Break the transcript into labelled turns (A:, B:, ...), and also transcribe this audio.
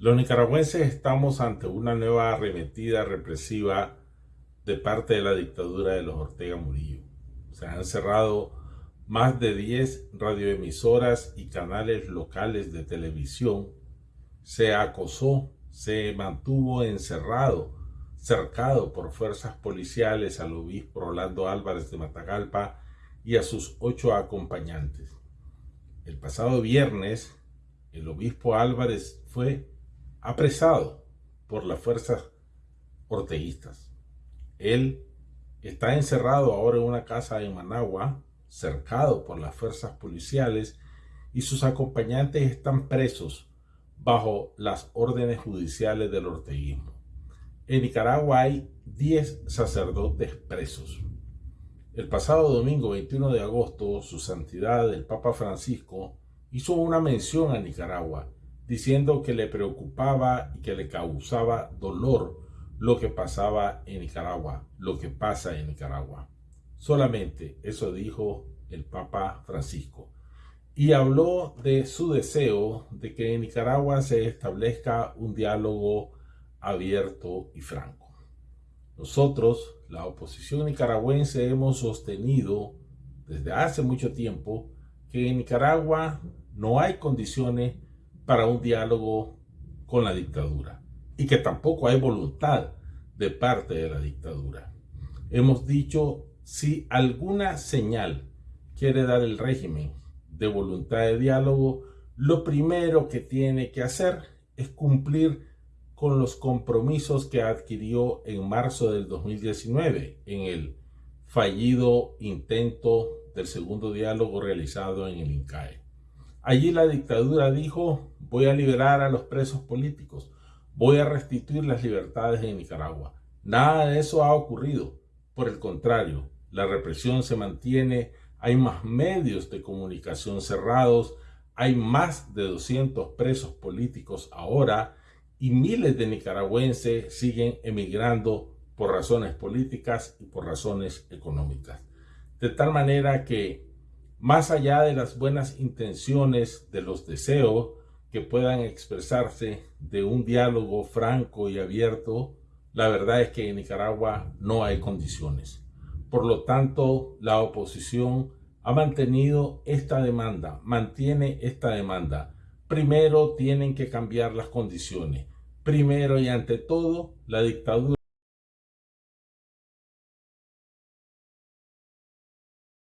A: Los nicaragüenses estamos ante una nueva arremetida represiva de parte de la dictadura de los Ortega Murillo. Se han cerrado más de 10 radioemisoras y canales locales de televisión. Se acosó, se mantuvo encerrado, cercado por fuerzas policiales al obispo Rolando Álvarez de Matagalpa y a sus ocho acompañantes. El pasado viernes, el obispo Álvarez fue apresado por las fuerzas orteguistas. Él está encerrado ahora en una casa en Managua, cercado por las fuerzas policiales, y sus acompañantes están presos bajo las órdenes judiciales del orteguismo. En Nicaragua hay 10 sacerdotes presos. El pasado domingo 21 de agosto, su santidad el Papa Francisco hizo una mención a Nicaragua diciendo que le preocupaba y que le causaba dolor lo que pasaba en Nicaragua, lo que pasa en Nicaragua. Solamente eso dijo el Papa Francisco. Y habló de su deseo de que en Nicaragua se establezca un diálogo abierto y franco. Nosotros, la oposición nicaragüense, hemos sostenido desde hace mucho tiempo que en Nicaragua no hay condiciones para un diálogo con la dictadura y que tampoco hay voluntad de parte de la dictadura. Hemos dicho, si alguna señal quiere dar el régimen de voluntad de diálogo, lo primero que tiene que hacer es cumplir con los compromisos que adquirió en marzo del 2019 en el fallido intento del segundo diálogo realizado en el INCAE. Allí la dictadura dijo, voy a liberar a los presos políticos, voy a restituir las libertades en Nicaragua. Nada de eso ha ocurrido. Por el contrario, la represión se mantiene, hay más medios de comunicación cerrados, hay más de 200 presos políticos ahora y miles de nicaragüenses siguen emigrando por razones políticas y por razones económicas. De tal manera que más allá de las buenas intenciones, de los deseos que puedan expresarse de un diálogo franco y abierto, la verdad es que en Nicaragua no hay condiciones. Por lo tanto, la oposición ha mantenido esta demanda, mantiene esta demanda. Primero tienen que cambiar las condiciones. Primero y ante todo, la dictadura